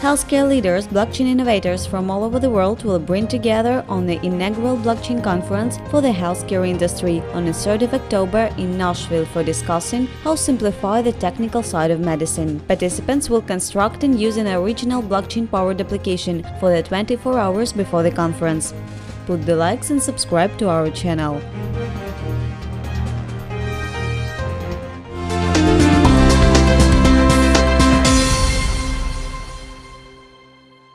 Healthcare leaders, blockchain innovators from all over the world will bring together on the inaugural blockchain conference for the healthcare industry on the 3rd of October in Nashville for discussing how simplify the technical side of medicine. Participants will construct and use an original blockchain-powered application for the 24 hours before the conference. Put the likes and subscribe to our channel.